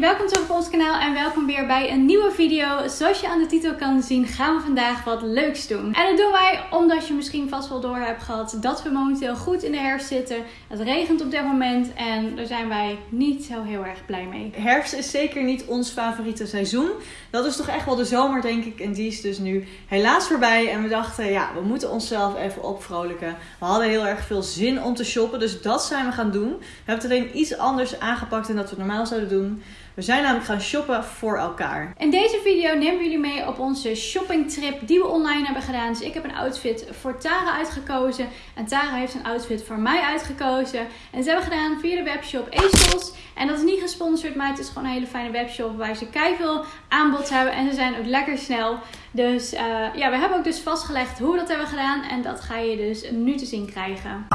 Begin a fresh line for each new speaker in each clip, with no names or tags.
welkom terug op ons kanaal en welkom weer bij een nieuwe video. Zoals je aan de titel kan zien gaan we vandaag wat leuks doen. En dat doen wij omdat je misschien vast wel door hebt gehad dat we momenteel goed in de herfst zitten. Het regent op dit moment en daar zijn wij niet zo heel erg blij mee.
Herfst is zeker niet ons favoriete seizoen. Dat is toch echt wel de zomer denk ik en die is dus nu helaas voorbij. En we dachten ja, we moeten onszelf even opvrolijken. We hadden heel erg veel zin om te shoppen, dus dat zijn we gaan doen. We hebben het alleen iets anders aangepakt dan dat we normaal zouden doen. We zijn namelijk gaan shoppen voor elkaar.
In deze video nemen we jullie mee op onze shoppingtrip die we online hebben gedaan. Dus ik heb een outfit voor Tara uitgekozen. En Tara heeft een outfit voor mij uitgekozen. En ze hebben gedaan via de webshop ASOS. En dat is niet gesponsord, maar het is gewoon een hele fijne webshop waar ze veel aanbod hebben. En ze zijn ook lekker snel. Dus uh, ja, we hebben ook dus vastgelegd hoe we dat hebben gedaan. En dat ga je dus nu te zien krijgen.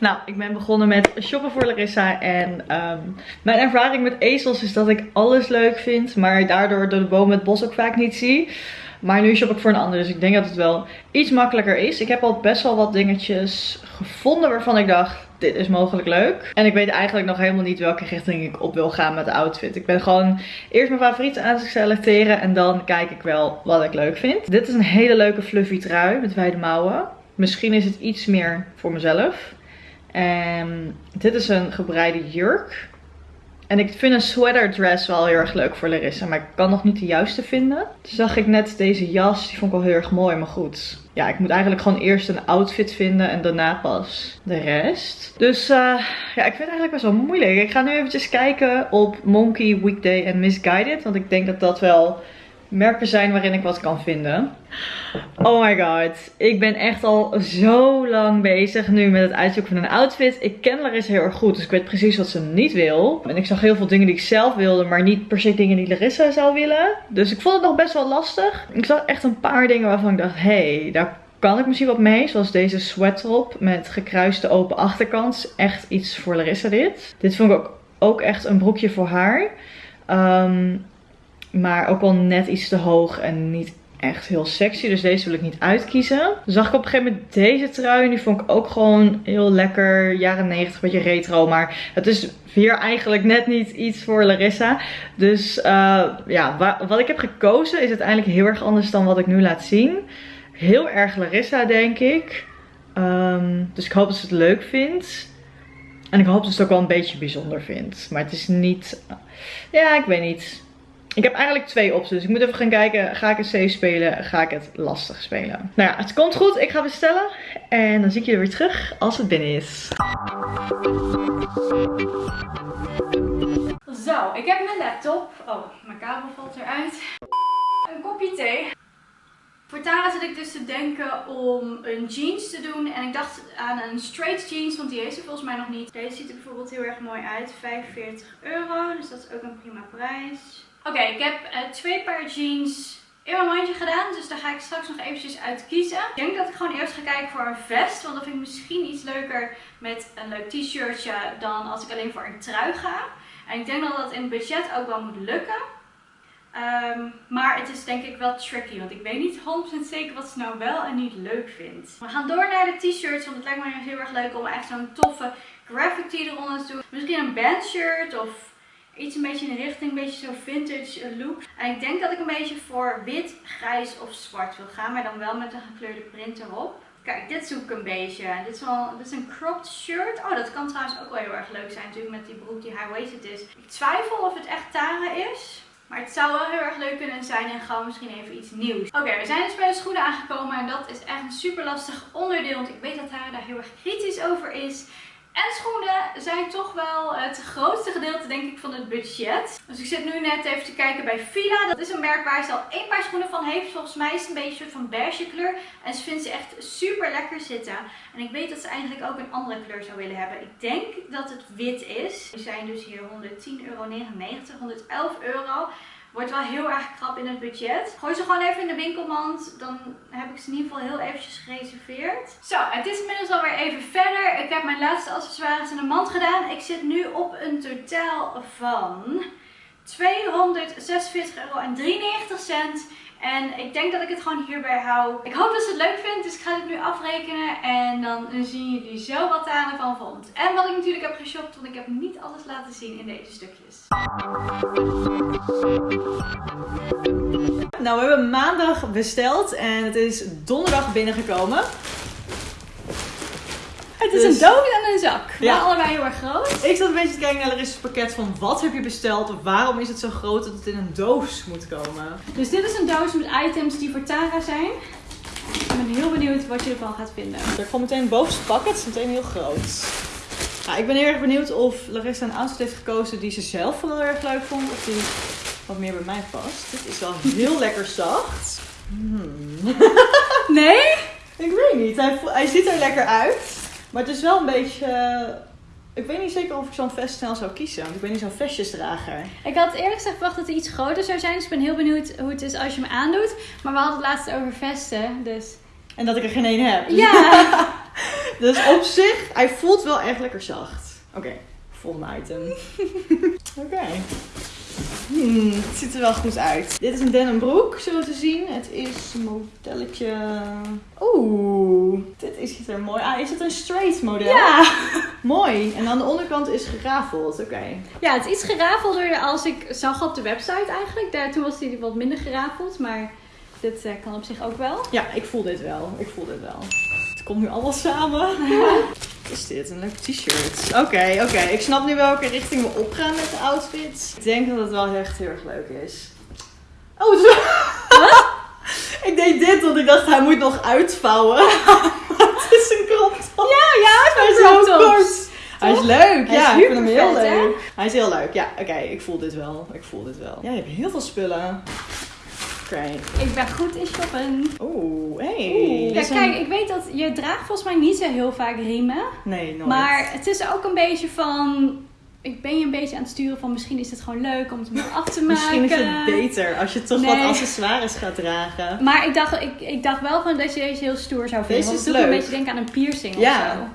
Nou, ik ben begonnen met shoppen voor Larissa. En um, mijn ervaring met ezels is dat ik alles leuk vind. Maar daardoor door de boom het bos ook vaak niet zie. Maar nu shop ik voor een ander. Dus ik denk dat het wel iets makkelijker is. Ik heb al best wel wat dingetjes gevonden waarvan ik dacht, dit is mogelijk leuk. En ik weet eigenlijk nog helemaal niet welke richting ik op wil gaan met de outfit. Ik ben gewoon eerst mijn favorieten aan te selecteren. En dan kijk ik wel wat ik leuk vind. Dit is een hele leuke fluffy trui met wijde mouwen. Misschien is het iets meer voor mezelf. En dit is een gebreide jurk. En ik vind een sweater dress wel heel erg leuk voor Larissa. Maar ik kan nog niet de juiste vinden. Toen zag ik net deze jas. Die vond ik wel heel erg mooi. Maar goed. Ja, ik moet eigenlijk gewoon eerst een outfit vinden. En daarna pas de rest. Dus uh, ja, ik vind het eigenlijk best wel moeilijk. Ik ga nu eventjes kijken op Monkey, Weekday en Misguided. Want ik denk dat dat wel merken zijn waarin ik wat kan vinden. Oh my god. Ik ben echt al zo lang bezig nu met het uitzoeken van een outfit. Ik ken Larissa heel erg goed, dus ik weet precies wat ze niet wil. En ik zag heel veel dingen die ik zelf wilde, maar niet per se dingen die Larissa zou willen. Dus ik vond het nog best wel lastig. Ik zag echt een paar dingen waarvan ik dacht, hé, hey, daar kan ik misschien wat mee. Zoals deze sweattop met gekruiste open achterkant. Echt iets voor Larissa dit. Dit vond ik ook, ook echt een broekje voor haar. Um, maar ook wel net iets te hoog en niet echt heel sexy. Dus deze wil ik niet uitkiezen. Zag ik op een gegeven moment deze trui. En die vond ik ook gewoon heel lekker. Jaren 90, beetje retro. Maar het is weer eigenlijk net niet iets voor Larissa. Dus uh, ja, wat ik heb gekozen is uiteindelijk heel erg anders dan wat ik nu laat zien. Heel erg Larissa, denk ik. Um, dus ik hoop dat ze het leuk vindt. En ik hoop dat ze het ook wel een beetje bijzonder vindt. Maar het is niet... Ja, ik weet niet. Ik heb eigenlijk twee opties. Ik moet even gaan kijken. Ga ik het safe spelen? Ga ik het lastig spelen? Nou ja, het komt goed. Ik ga bestellen. En dan zie ik je weer terug als het binnen is.
Zo, ik heb mijn laptop. Oh, mijn kabel valt eruit. Een kopje thee. Voor Tara zit ik dus te denken om een jeans te doen. En ik dacht aan een straight jeans, want die heeft ze volgens mij nog niet. Deze ziet er bijvoorbeeld heel erg mooi uit. 45 euro, dus dat is ook een prima prijs. Oké, ik heb uh, twee paar jeans in mijn mandje gedaan. Dus daar ga ik straks nog eventjes uit kiezen. Ik denk dat ik gewoon eerst ga kijken voor een vest. Want dat vind ik misschien iets leuker met een leuk t-shirtje dan als ik alleen voor een trui ga. En ik denk dat dat in het budget ook wel moet lukken. Um, maar het is denk ik wel tricky, want ik weet niet 100% zeker wat ze nou wel en niet leuk vindt. We gaan door naar de t-shirts, want het lijkt me heel erg leuk om echt zo'n toffe graphic tee eronder te doen. Misschien een bandshirt of iets een beetje in de richting, een beetje zo vintage look. En ik denk dat ik een beetje voor wit, grijs of zwart wil gaan, maar dan wel met een gekleurde print erop. Kijk, dit zoek ik een beetje. Dit is, wel, dit is een cropped shirt. Oh, dat kan trouwens ook wel heel erg leuk zijn natuurlijk met die broek die high-waisted is. Ik twijfel of het echt Tara is. Maar het zou wel heel erg leuk kunnen zijn en gewoon misschien even iets nieuws. Oké, we zijn dus bij de schoenen aangekomen en dat is echt een super lastig onderdeel. Want ik weet dat Tara daar heel erg kritisch over is. En schoenen zijn toch wel het grootste gedeelte denk ik van het budget. Dus ik zit nu net even te kijken bij Fila. Dat is een merk waar ze al één paar schoenen van heeft. Volgens mij is het een beetje een soort van beige kleur. En ze vindt ze echt super lekker zitten. En ik weet dat ze eigenlijk ook een andere kleur zou willen hebben. Ik denk dat het wit is. Die zijn dus hier 110,99 euro, 111 euro. Wordt wel heel erg krap in het budget. Gooi ze gewoon even in de winkelmand. Dan heb ik ze in ieder geval heel eventjes gereserveerd. Zo, het is inmiddels alweer even verder. Ik heb mijn laatste accessoires in de mand gedaan. Ik zit nu op een totaal van 246,93 euro. En ik denk dat ik het gewoon hierbij hou. Ik hoop dat ze het leuk vindt, dus ik ga dit nu afrekenen. En dan zien jullie zo wat Tara ervan vond. En wat ik natuurlijk heb geshopt, want ik heb niet alles laten zien in deze stukjes.
Nou, we hebben maandag besteld en het is donderdag binnengekomen.
Het is
Dus-
een doos en een zak.
Ja.
Maar allebei heel erg groot.
Ik zat een beetje te kijken naar Larissa's pakket van wat heb je besteld of waarom is het zo groot dat het in een doos moet komen.
Dus dit is een doos met items die voor Tara zijn. Ik ben heel benieuwd wat je ervan gaat vinden.
Er komt meteen het bovenste pak, het is meteen heel groot. Ja, ik ben heel erg benieuwd of Larissa een outfit heeft gekozen die ze zelf vooral erg leuk vond of die wat meer bij mij past. Dit is wel heel lekker zacht. Hmm.
Nee?
Ik weet niet, hij ziet er lekker uit. Maar het is wel een beetje... eh, ik weet niet zeker of ik zo'n vest snel zou kiezen, want ik ben niet zo'n vestjesdrager.
Ik had eerlijk gezegd verwacht dat hij iets groter zou zijn. Dus ik ben heel benieuwd hoe het is als je hem aandoet. Maar we hadden het laatst over vesten. Dus
En dat ik er geen één heb.
ja.
Dus op zich, hij voelt wel echt lekker zacht. Oké, volgende item. Oké. Hmm, het ziet er wel goed uit. Dit is een denim broek, zo te zien. Het is een modelletje... Oeh, dit is, ziet er mooi uit. Is het een straight model?
ja.
Mooi. En aan de onderkant is gerafeld. Oké.
Ja, het is iets gerafelder als ik zag op de website eigenlijk. Daar, toen was hij wat minder gerafeld. Maar dit eh, kan op zich ook wel.
Ja, ik voel dit wel. Ik voel dit wel. Het komt nu allemaal samen. Wat is dit? Een leuk t-shirt. Oké, oké. Ik snap nu welke richting we opgaan met de outfit. Ik denk dat het wel echt heel erg leuk is. Oh, zo. ik deed dit, want ik dacht hij moet nog uitvouwen. het is een crop top.
Ja, ja,
Hij is zo kort. Hij is leuk.
Hij
ja,
is
ik vind hem heel
hè?
leuk. Hij is heel leuk. Ja, oké. ik voel dit wel. Ik voel dit wel. Ja, je hebt heel veel spullen. Oké.
Ik ben goed in shoppen.
Oeh, hey.
Ja, kijk, ik weet dat je draagt volgens mij niet zo heel vaak riemen.
Nee, nooit.
Maar het is ook een beetje van... Ik ben je een beetje aan het sturen van misschien is het gewoon leuk om het meer af te maken.
Misschien is het beter als je toch
Nee.
wat accessoires gaat dragen.
Maar ik dacht, ik, ik dacht wel van dat je deze heel stoer zou vinden.
Deze
want
is
het me een beetje denken aan een piercing
Ja.
of zo.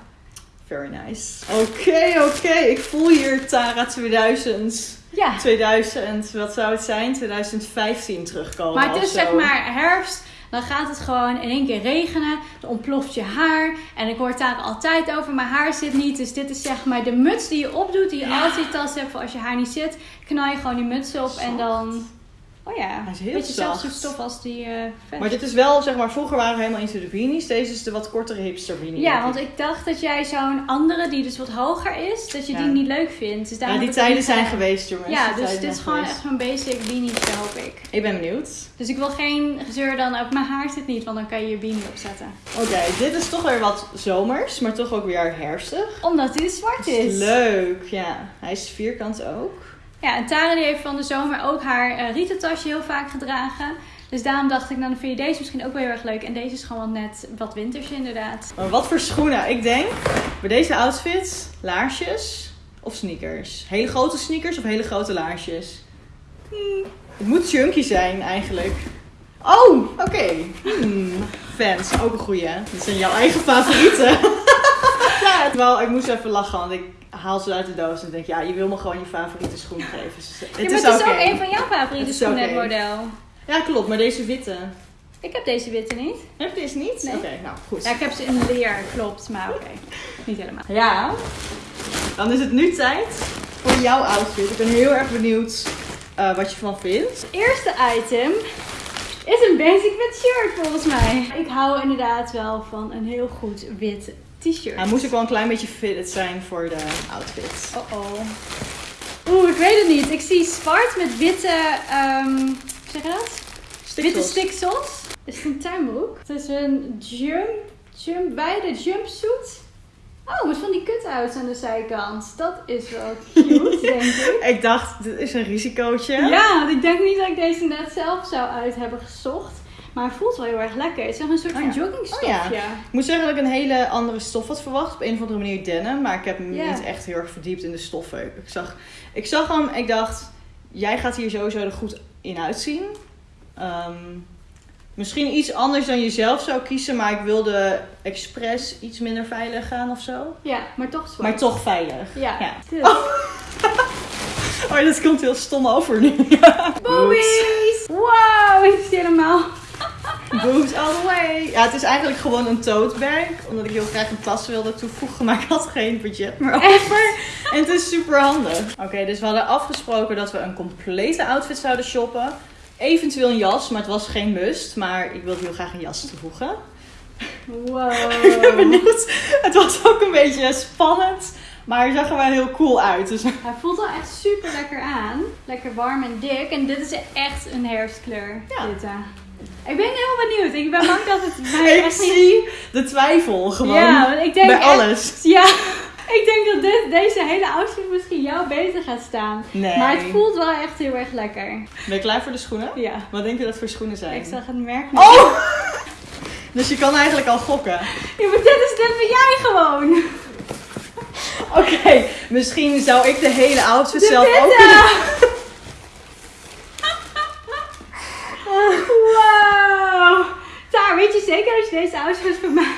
Very nice. Oké, oké. Ik voel hier Tara 2000.
Ja.
2000, wat zou het zijn? 2015 terugkomen.
Maar het is zeg maar herfst. Dan gaat het gewoon in één keer regenen. Dan ontploft je haar. En ik hoor het daar altijd over. Mijn haar zit niet. Dus dit is zeg maar de muts die je opdoet. Die je
Ja.
altijd tas hebt voor als je haar niet zit. Knal je gewoon die muts op. En dan... Oh ja.
Hij is heel
Beetje
zacht.
zelfde stof als die eh vest.
Maar dit is wel, zeg maar, vroeger waren we helemaal into de beanies. Deze is de wat kortere hipster beanie.
Ja, want ik dacht dat jij zo'n andere die dus wat hoger is, dat je
Ja.
die niet leuk vindt. Dus
Ja, die tijden zijn
gedaan.
geweest, jongens.
Ja,
Die
dus dit is gewoon
geweest.
echt mijn basic beanie, hoop ik.
Ik ben benieuwd.
Dus ik wil geen gezeur dan op mijn haar zit niet, want dan kan je je beanie opzetten.
Oké, dit is toch weer wat zomers, maar toch ook weer herfstig.
Omdat dit zwart is.
Leuk, ja. Hij is vierkant ook.
Ja, en Tara die heeft van de zomer ook haar eh rietentasje heel vaak gedragen. Dus daarom dacht ik, nou dan vind je deze misschien ook wel heel erg leuk. En deze is gewoon net wat winters inderdaad.
Maar wat voor schoenen? Ik denk bij deze outfit laarsjes of sneakers. Hele grote sneakers of hele grote laarsjes? Hmm, het moet chunky zijn eigenlijk. Oh, oké. Hmm, Fans, ook een goeie. Dit zijn jouw eigen favorieten. wel, ik moest even lachen, want ik haal ze uit de doos en denk, ja, je wil me gewoon je favoriete schoen geven. Dus het
Ja,
is
het is
oké.
ook een van jouw favoriete
Het
schoenen, het model.
Ja, klopt, maar deze witte.
Ik heb deze witte niet.
Heb je deze niet?
Nee.
Oké, nou goed.
Ja, ik heb ze in leer, klopt. Maar oké, niet helemaal.
Ja. Dan is het nu tijd voor jouw outfit. Ik ben heel erg benieuwd eh, wat je van vindt.
Het eerste item is een basic wit shirt volgens mij. Ik hou inderdaad wel van een heel goed wit t-shirt.
Hij moest ook wel een klein beetje fitted zijn voor de outfit.
Oh oh. Oeh, ik weet het niet. Ik zie zwart met witte, hoe zeg je dat? Witte
Stiksels.
Is het een tuinbroek? Het is een jump, jump, wijde jumpsuit. Oh, met van die cut-outs aan de zijkant. Dat is wel cute, denk ik.
Ik dacht, dit is een risicootje.
Ja, ik denk niet dat ik deze net zelf zou uit hebben gezocht. Maar het voelt wel heel erg lekker. Het is echt een soort
Oh
van
ja.
joggingstofje.
Oh ja. Ik moet zeggen dat ik een hele andere stof had verwacht. Op een of andere manier denim. Maar ik heb me
Ja.
niet echt heel erg verdiept in de stoffen. Ik zag, ik zag hem, ik dacht, jij gaat hier sowieso er goed in uitzien. Ehm, misschien iets anders dan je zelf zou kiezen. Maar ik wilde expres iets minder veilig gaan of zo.
Ja, maar toch zwart.
Maar toch veilig.
Ja.
Ja.
Dus.
Oh, dat komt heel stom over nu.
Boobies! Wow, is helemaal...
Boobs all the way. Ja, het is eigenlijk gewoon een tote bag. Omdat ik heel graag een tas wilde toevoegen. Maar ik had geen budget meer over. En het is super handig. Oké, dus we hadden afgesproken dat we een complete outfit zouden shoppen. Eventueel een jas, maar het was geen must. Maar ik wilde heel graag een jas toevoegen.
Wow.
Ik ben benieuwd. Het was ook een beetje spannend. Maar hij zag er wel heel cool uit. Dus
Hij voelt wel echt super lekker aan. Lekker warm en dik. En dit is echt een herfstkleur.
Ja.
Dit. Ik ben heel benieuwd. Ik ben bang dat het mij
ik zie de twijfel gewoon.
Ja, want ik denk
bij
echt-
alles.
Ja, ik denk dat dit, deze hele outfit misschien jou beter gaat staan.
Nee.
Maar het voelt wel echt heel erg lekker.
Ben je klaar voor de schoenen?
Ja.
Wat denk je dat voor schoenen zijn?
Ik zag het merk niet.
Oh! Dus je kan eigenlijk al gokken.
Ja, maar dit is dit ben jij gewoon.
Oké, misschien zou ik de hele outfit
De
zelf ook kunnen...
Wow. Daar, weet je deze outfit voor mij,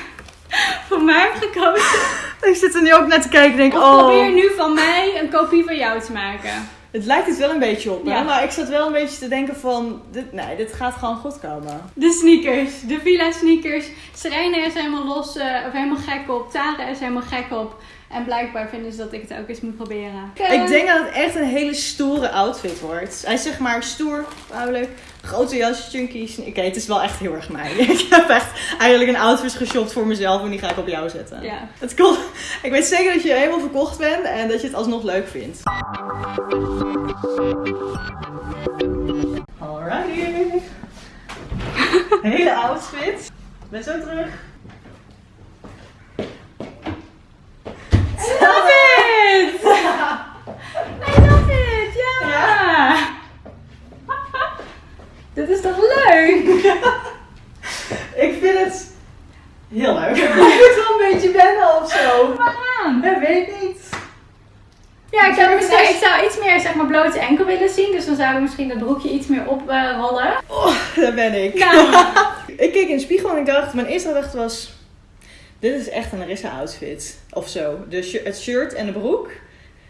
voor mij hebt gekozen?
Ik zit er nu ook naar te kijken en denk,
Of
oh...
probeer nu van mij een kopie van jou te maken?
Het lijkt het wel een beetje op, hè?
Ja.
Maar ik zat wel een beetje te denken van... Dit, nee, dit gaat gewoon goed komen.
De sneakers, de Villa sneakers. Serena is helemaal los, eh, of helemaal gek op. Tara is helemaal gek op. En blijkbaar vinden ze dat ik het ook eens moet proberen.
Ik denk dat het echt een hele stoere outfit wordt. Hij is zeg maar stoer, vrouwelijk, grote jas, chunky. sne- Oké, het is wel echt heel erg mij. ik heb echt eigenlijk een outfit geshopt voor mezelf en die ga ik op jou zetten.
Ja.
Het komt, ik weet zeker dat je helemaal verkocht bent en dat je het alsnog leuk vindt. Alrighty. Hele outfit. Ben zo terug.
I love it! I love it, ja!
Ja.
Dit is toch leuk?
Ik vind het heel leuk. Ik moet wel een beetje wennen of zo.
Waaraan?
Ik weet niet.
Ja, ik zou,
Ik
misschien,
zou-
ik zou iets meer zeg maar blote enkel willen zien. Dus dan zou ik misschien dat broekje iets meer oprollen.
Oh, daar ben ik.
nou,
Ik keek in de spiegel en ik dacht, mijn eerste gedachte was... Dit is echt een Larissa outfit. Of zo. De het shirt en de broek.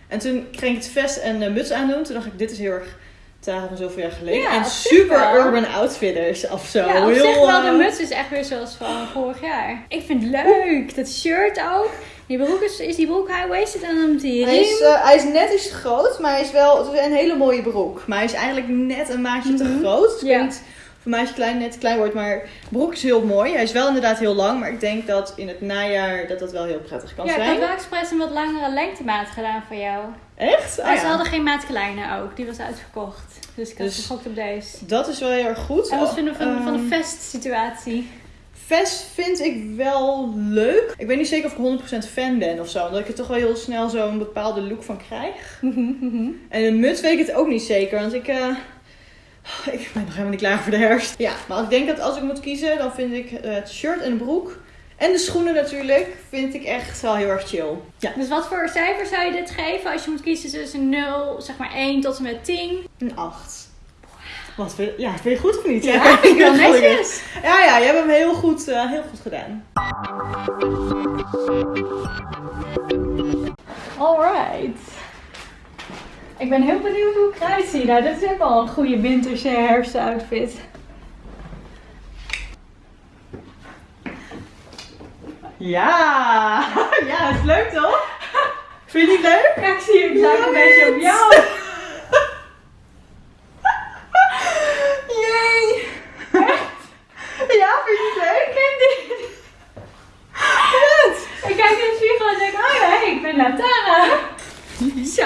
En toen kreeg ik het vest en de muts aandoen. Toen dacht ik, dit is heel erg Tara van zoveel jaar geleden.
Ja,
en super
wel.
urban outfitters of zo.
ja, op
heel,
zich wel, de
eh,
muts is echt weer zoals van vorig jaar. Ik vind het leuk. Dat shirt ook. Die broek is, is die broek high-waisted en dan die
Hij is, eh, hij is net iets te groot, maar hij is wel het is een hele mooie broek. Maar hij is eigenlijk net een maatje te
Mhm.
groot. Dus ik
Ja.
Maatje klein net klein wordt, maar de broek is heel mooi. Hij is wel inderdaad heel lang, maar ik denk dat in het najaar dat dat wel heel prettig kan
Ja, ik
zijn.
had wel expres een wat langere lengtemaat gedaan voor jou.
Echt? Ah,
Maar ze
ja.
hadden geen maat kleine ook. Die was uitverkocht. Dus ik had
Dus-
op deze.
Dat is wel heel erg goed.
En wat vinden we van, van de
Ehm,
vest situatie?
Vest vind ik wel leuk. Ik weet niet zeker of ik 100% fan ben of zo. Omdat ik er toch wel heel snel zo'n bepaalde look van krijg. En een muts weet ik het ook niet zeker. Want ik, eh, ik ben nog helemaal niet klaar voor de herfst. Ja, maar ik denk dat als ik moet kiezen, dan vind ik het shirt en de broek. En de schoenen natuurlijk, vind ik echt wel heel erg chill. Ja,
Dus wat voor cijfer zou je dit geven als je moet kiezen tussen 0, zeg maar 1 tot en met 10?
een 8. Wat, vind je- ja, vind je goed of niet?
Ja, vind ik wel
gelukkig.
netjes.
Ja, ja, je hebt hem heel goed, eh, heel goed gedaan.
Alright. Ik ben heel benieuwd hoe ik eruit zie. Nou, dit is ook wel een goede winterse herfstoutfit.
Ja, ja, is leuk toch? Vind je het leuk?
Ja, ik zie het lijkt een beetje op jou.
Jee! Ja, vind je het leuk?
Ik kijk in de spiegel en denk, oh ja, hey, ik ben Latara. Zo.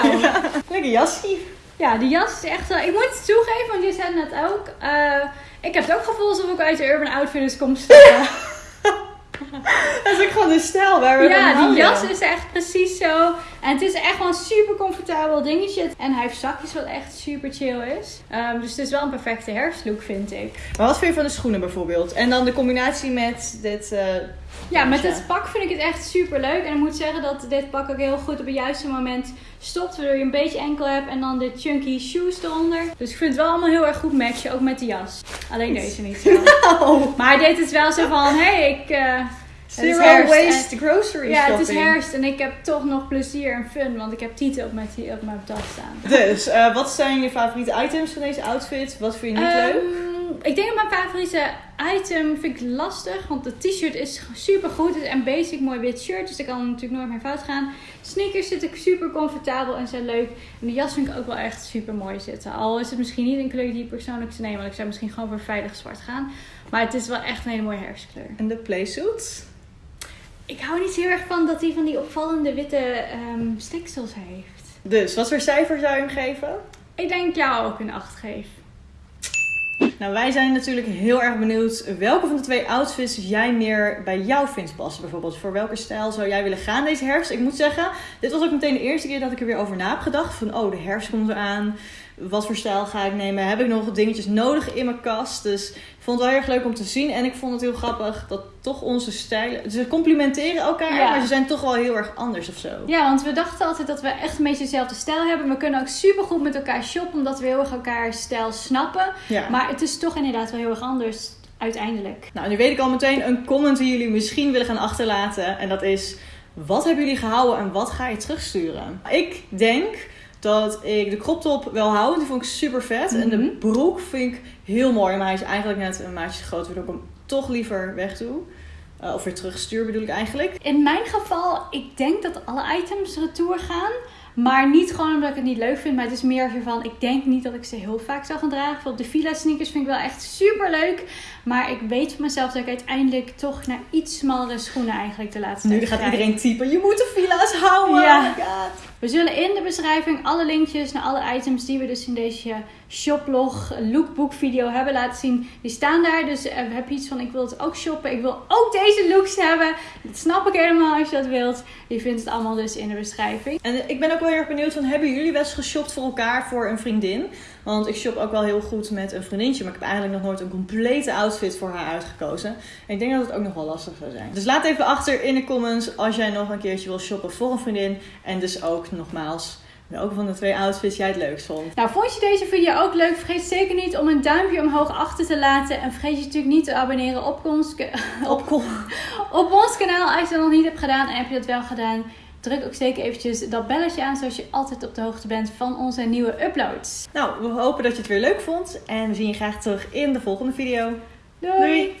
Lekker jasje.
Ja, die jas is echt wel... Ik moet het toegeven, want je zei net ook... eh, ik heb het ook gevoel alsof ik uit de Urban Outfitters kom stappen.
Dat is ook gewoon de stijl waar we
Ja, die jas is echt precies zo. En het is echt wel een super comfortabel dingetje. En hij heeft zakjes wat echt super chill is. Ehm, dus het is wel een perfecte herfstlook, vind ik.
Maar wat vind je van de schoenen bijvoorbeeld? En dan de combinatie met dit... eh,
Ja, met dit pak vind ik het echt super leuk. En ik moet zeggen dat dit pak ook heel goed op het juiste moment stopt. Waardoor je een beetje enkel hebt. En dan de chunky shoes eronder. Dus ik vind het wel allemaal heel erg goed matchen. Ook met de jas. Alleen deze niet zo.
Oh.
Maar dit is wel zo van, hé, hey, ik... eh,
Zero waste grocery
Ja,
shopping.
het is herfst en ik heb toch nog plezier en fun, want ik heb tieten op mijn, op mijn tas staan.
Dus, eh, wat zijn je favoriete items van deze outfit? Wat vind je niet leuk?
Ehm, ik denk dat mijn favoriete item vind ik lastig. Want de t-shirt is super goed. Het is een basic mooi wit shirt. Dus dat kan natuurlijk nooit meer fout gaan. Sneakers zitten super comfortabel en zijn leuk. En de jas vind ik ook wel echt super mooi zitten. Al is het misschien niet een kleur die ik persoonlijk zou nemen. Want ik zou misschien gewoon voor veilig zwart gaan. Maar het is wel echt een hele mooie herfstkleur.
En de playsuit?
Ik hou niet heel erg van dat hij van die opvallende witte ehm stiksels heeft.
Dus, wat voor cijfer zou je hem geven?
Ik denk jou ook een 8 geef.
Nou, wij zijn natuurlijk heel erg benieuwd welke van de twee outfits jij meer bij jou vindt passen. Bijvoorbeeld, voor welke stijl zou jij willen gaan deze herfst? Ik moet zeggen, dit was ook meteen de eerste keer dat ik er weer over na heb gedacht. Van, oh, de herfst komt eraan. Wat voor stijl ga ik nemen? Heb ik nog dingetjes nodig in mijn kast? Dus ik vond het wel heel erg leuk om te zien. En ik vond het heel grappig dat toch onze stijlen... Ze complimenteren elkaar,
Ja.
maar ze zijn toch wel heel erg anders of zo.
Ja, want we dachten altijd dat we echt een beetje dezelfde stijl hebben. We kunnen ook super goed met elkaar shoppen, omdat we heel erg elkaar stijl snappen.
Ja.
Maar het is toch inderdaad wel heel erg anders uiteindelijk.
Nou, nu weet ik al meteen een comment die jullie misschien willen gaan achterlaten. En dat is, wat hebben jullie gehouden en wat ga je terugsturen? Ik denk dat ik de crop top wel hou, die vond ik super vet. En de
Mhm.
broek vind ik heel mooi, maar hij is eigenlijk net een maatje te groot, waardoor ik hem toch liever weg doe. Eh, of weer terugstuur bedoel ik eigenlijk.
In mijn geval, ik denk dat alle items retour gaan. Maar niet gewoon omdat ik het niet leuk vind. Maar het is meer van, ik denk niet dat ik ze heel vaak zou gaan dragen. De Fila sneakers vind ik wel echt super leuk. Maar ik weet van mezelf dat ik uiteindelijk toch naar iets smallere schoenen eigenlijk de laatste
Nu
tijd
gaat
grijp.
iedereen typen, je moet de fila's houden.
Ja.
Oh my god.
We zullen in de beschrijving alle linkjes naar alle items die we dus in deze shoplog lookbook video hebben laten zien. Die staan daar. Dus eh, heb je iets van ik wil het ook shoppen. Ik wil ook deze looks hebben. Dat snap ik helemaal als je dat wilt. Je vindt het allemaal dus in de beschrijving.
En ik ben ook wel heel erg benieuwd van, hebben jullie wel eens geshopt voor elkaar voor een vriendin? Want ik shop ook wel heel goed met een vriendinnetje, maar ik heb eigenlijk nog nooit een complete outfit voor haar uitgekozen. En ik denk dat het ook nog wel lastig zou zijn. Dus laat even achter in de comments als jij nog een keertje wil shoppen voor een vriendin. En dus ook nogmaals, welke van de twee outfits jij het leukst vond.
Nou, vond je deze video ook leuk? Vergeet zeker niet om een duimpje omhoog achter te laten. En vergeet je natuurlijk niet te abonneren op ons,
Op
op ons kanaal als je dat nog niet hebt gedaan. En heb je dat wel gedaan, druk ook zeker eventjes dat belletje aan. Zodat je altijd op de hoogte bent van onze nieuwe uploads.
Nou, we hopen dat je het weer leuk vond. En we zien je graag terug in de volgende video.
Doei!
Doei.